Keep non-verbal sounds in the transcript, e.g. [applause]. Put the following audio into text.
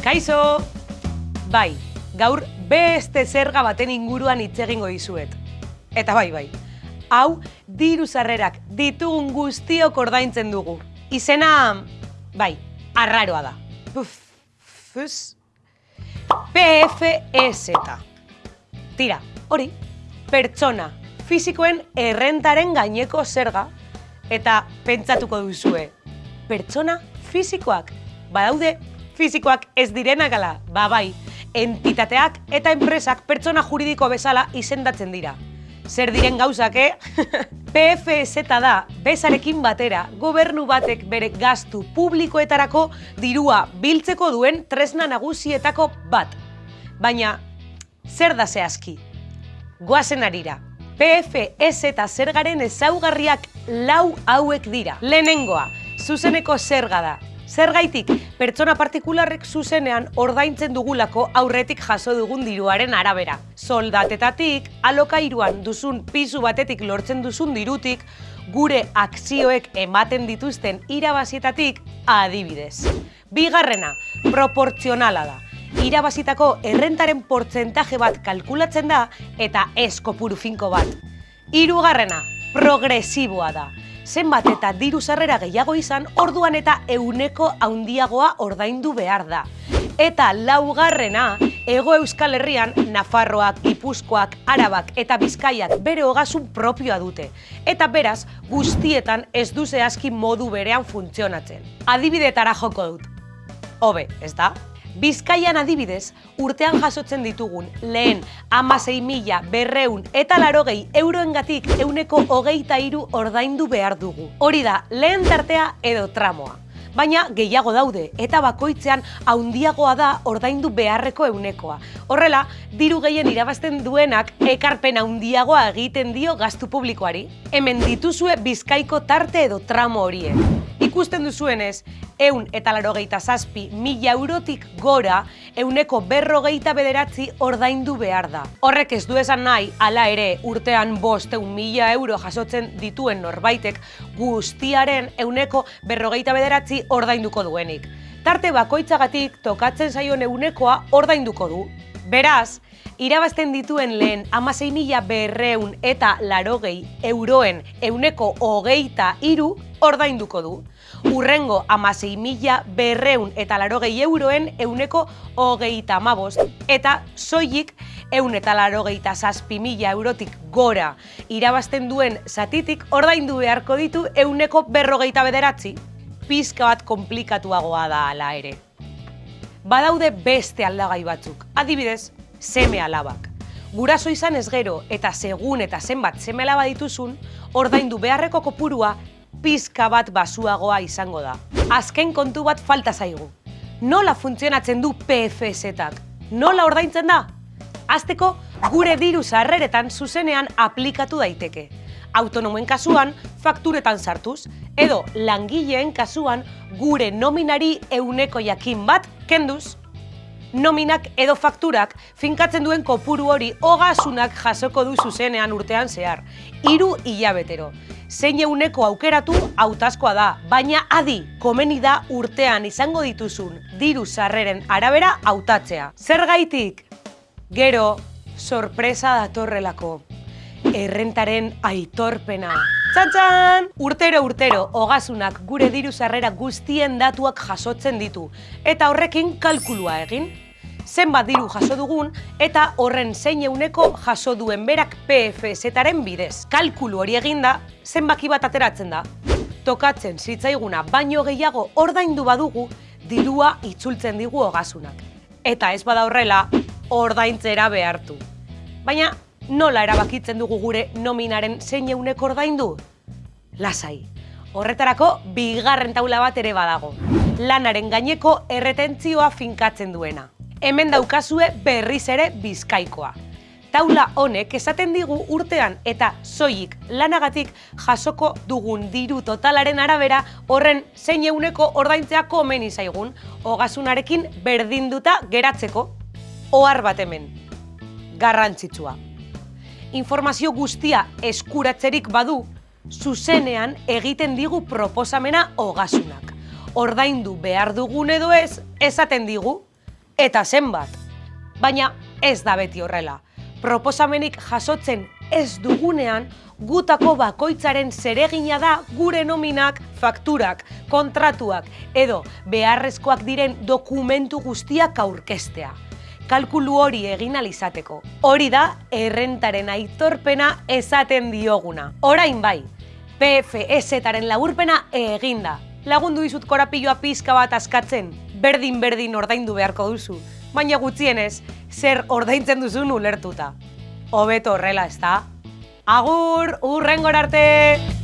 Kaixo! Bai, gaur beste zerga baten inguruan hitz egingo dizuet. Eta bai, bai. Hau, diru sarrerak ditugun guztiok ordaintzen dugu. Izena, bai, arraroa da. Puf, fus. PFEZ. Tira, hori, pertsona, fisikoen errentaren gaineko zerga, eta pentsatuko duzue, pertsona fisikoak, badaude fisikoak ez direnak ala, ba bai, entitateak eta enpresak pertsona juridiko bezala izendatzen dira. Zer diren gauzak, eh? [laughs] PFZ da, bezarekin batera, gobernu batek bere gastu publikoetarako dirua biltzeko duen tresna nagusietako bat. Baina, zer da zehazki? Goazen arira. PFZ eta zergaren ezaugarriak lau hauek dira. Lehenengoa, zuzeneko zerga da. Zergaitik, pertsona partikularrek zuzenean ordaintzen dugulako aurretik jaso dugun diruaren arabera. Soldatetatik, alokairuan duzun pisu batetik lortzen duzun dirutik, gure akzioek ematen dituzten irabazietatik adibidez. Bigarrena, proportzionala da. Irabazitako errentaren portzentaje bat kalkulatzen da eta ez kopuru finko bat. Hirugarrena, progresiboa da zenbat eta diru sarrera gehiago izan, orduan eta euneko haundiagoa ordaindu behar da. Eta laugarrena, Ego Euskal Herrian, Nafarroak, Gipuzkoak, Arabak eta Bizkaiak bere hogasun propioa dute. Eta beraz, guztietan ez du zehazki modu berean funtzionatzen. Adibidetara joko dut. Hobe, ez da? Bizkaian adibidez, urtean jasotzen ditugun lehen amasei mila berreun eta larogei euroengatik euneko hogeita iru ordaindu behar dugu. Hori da, lehen tartea edo tramoa. Baina gehiago daude eta bakoitzean haundiagoa da ordaindu beharreko eunekoa. Horrela, diru gehien irabazten duenak ekarpen haundiagoa egiten dio gastu publikoari. Hemen dituzue bizkaiko tarte edo tramo horiek. Ikusten duzuenez, eun eta larogeita zazpi mila eurotik gora euneko berrogeita bederatzi ordaindu behar da. Horrek ez du esan nahi, ala ere urtean bost eun mila euro jasotzen dituen norbaitek guztiaren euneko berrogeita bederatzi ordainduko duenik. Tarte bakoitzagatik tokatzen zaion eunekoa ordainduko du. Beraz, irabazten dituen lehen amasei mila berreun eta larogei euroen euneko hogeita iru ordainduko du urrengo amasei mila berreun eta larogei euroen euneko hogeita amabost, eta soilik eun eta larogeita zazpi mila eurotik gora irabazten duen zatitik ordaindu beharko ditu euneko berrogeita bederatzi. Pizka bat komplikatuagoa da ala ere. Badaude beste aldagai batzuk, adibidez, seme alabak. Guraso izan ez gero eta segun eta zenbat seme alaba dituzun, ordaindu beharreko kopurua pizka bat basuagoa izango da. Azken kontu bat falta zaigu. Nola funtzionatzen du PFZ-ak? Nola ordaintzen da? Azteko, gure diru sarreretan zuzenean aplikatu daiteke. Autonomoen kasuan, fakturetan sartuz, edo langileen kasuan gure nominari euneko jakin bat kenduz. Nominak edo fakturak finkatzen duen kopuru hori hogasunak jasoko du zuzenean urtean zehar. Hiru hilabetero zein euneko aukeratu hautazkoa da, baina adi, komeni da urtean izango dituzun diru sarreren arabera hautatzea. Zer gaitik? Gero, sorpresa datorrelako. Errentaren aitorpena. Txantxan! Urtero urtero, hogasunak gure diru sarrera guztien datuak jasotzen ditu. Eta horrekin kalkulua egin zenbat diru jaso dugun eta horren zein euneko jaso duen berak PFZ-aren bidez. Kalkulu hori eginda, zenbaki bat ateratzen da. Tokatzen zitzaiguna baino gehiago ordaindu badugu, dirua itzultzen digu hogasunak. Eta ez bada horrela, ordaintzera behartu. Baina, nola erabakitzen dugu gure nominaren zein euneko ordaindu? Lasai. Horretarako, bigarren taula bat ere badago. Lanaren gaineko erretentzioa finkatzen duena hemen daukazue berriz ere bizkaikoa. Taula honek esaten digu urtean eta soilik lanagatik jasoko dugun diru totalaren arabera horren zein euneko ordaintzea komen izaigun, ogasunarekin berdinduta geratzeko, ohar bat hemen, garrantzitsua. Informazio guztia eskuratzerik badu, zuzenean egiten digu proposamena ogasunak. Ordaindu behar dugun edo ez, esaten digu, eta zenbat. Baina ez da beti horrela. Proposamenik jasotzen ez dugunean, gutako bakoitzaren zeregina da gure nominak, fakturak, kontratuak edo beharrezkoak diren dokumentu guztiak aurkestea. Kalkulu hori egin alizateko. Hori da errentaren aitorpena esaten dioguna. Orain bai, PFS-taren laburpena eginda. Lagundu dizut korapilloa pizka bat askatzen, berdin-berdin ordaindu beharko duzu. Baina gutxienez, zer ordaintzen duzun ulertuta. Hobeto horrela, ez da? Agur, urrengor arte!